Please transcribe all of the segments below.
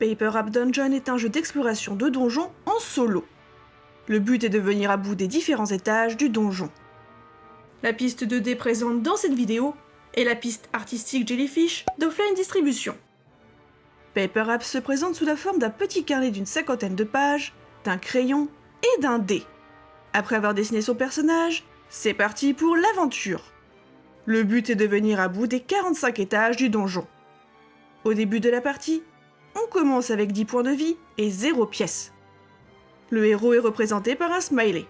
Paper Up Dungeon est un jeu d'exploration de donjons en solo. Le but est de venir à bout des différents étages du donjon. La piste 2D présente dans cette vidéo est la piste artistique Jellyfish d'Offline Distribution. Paper Up se présente sous la forme d'un petit carnet d'une cinquantaine de pages, d'un crayon et d'un dé. Après avoir dessiné son personnage, c'est parti pour l'aventure. Le but est de venir à bout des 45 étages du donjon. Au début de la partie, on commence avec 10 points de vie et 0 pièces. Le héros est représenté par un smiley.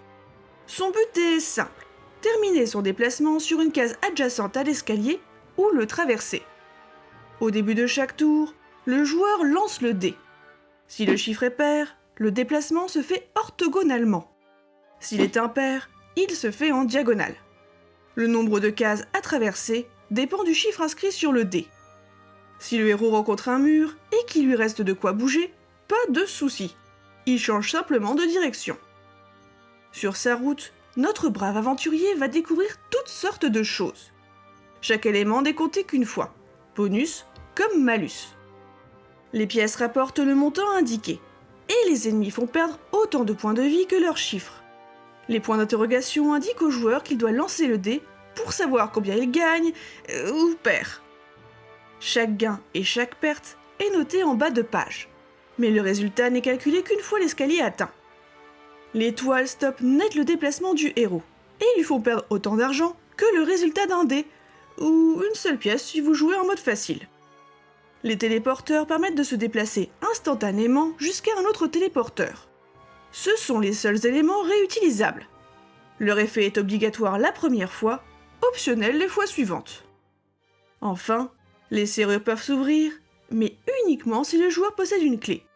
Son but est simple, terminer son déplacement sur une case adjacente à l'escalier ou le traverser. Au début de chaque tour, le joueur lance le dé. Si le chiffre est pair, le déplacement se fait orthogonalement. S'il est impair, il se fait en diagonale. Le nombre de cases à traverser dépend du chiffre inscrit sur le dé. Si le héros rencontre un mur et qu'il lui reste de quoi bouger, pas de souci. Il change simplement de direction. Sur sa route, notre brave aventurier va découvrir toutes sortes de choses. Chaque élément n'est compté qu'une fois, bonus comme malus. Les pièces rapportent le montant indiqué, et les ennemis font perdre autant de points de vie que leurs chiffres. Les points d'interrogation indiquent au joueur qu'il doit lancer le dé pour savoir combien il gagne euh, ou perd. Chaque gain et chaque perte est noté en bas de page, mais le résultat n'est calculé qu'une fois l'escalier atteint. L'étoile stoppe net le déplacement du héros, et lui font perdre autant d'argent que le résultat d'un dé, ou une seule pièce si vous jouez en mode facile. Les téléporteurs permettent de se déplacer instantanément jusqu'à un autre téléporteur. Ce sont les seuls éléments réutilisables. Leur effet est obligatoire la première fois, optionnel les fois suivantes. Enfin, les serrures peuvent s'ouvrir, mais uniquement si le joueur possède une clé.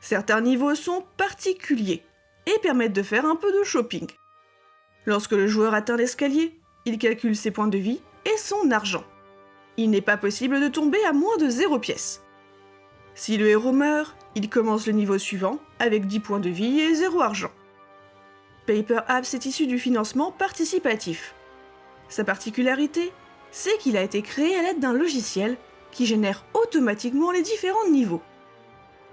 Certains niveaux sont particuliers et permettent de faire un peu de shopping. Lorsque le joueur atteint l'escalier, il calcule ses points de vie et son argent. Il n'est pas possible de tomber à moins de 0 pièces. Si le héros meurt, il commence le niveau suivant avec 10 points de vie et 0 argent. Paper Apps est issu du financement participatif. Sa particularité c'est qu'il a été créé à l'aide d'un logiciel qui génère automatiquement les différents niveaux.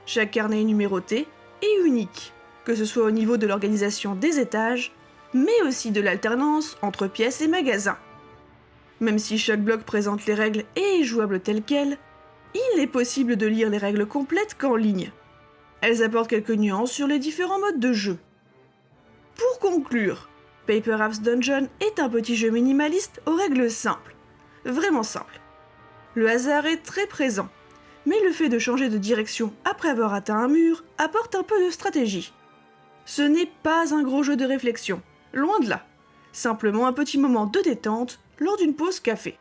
Chaque carnet est numéroté et unique, que ce soit au niveau de l'organisation des étages, mais aussi de l'alternance entre pièces et magasins. Même si chaque bloc présente les règles et est jouable tel quel, il est possible de lire les règles complètes qu'en ligne. Elles apportent quelques nuances sur les différents modes de jeu. Pour conclure, Paper Apps Dungeon est un petit jeu minimaliste aux règles simples vraiment simple. Le hasard est très présent, mais le fait de changer de direction après avoir atteint un mur apporte un peu de stratégie. Ce n'est pas un gros jeu de réflexion, loin de là. Simplement un petit moment de détente lors d'une pause café.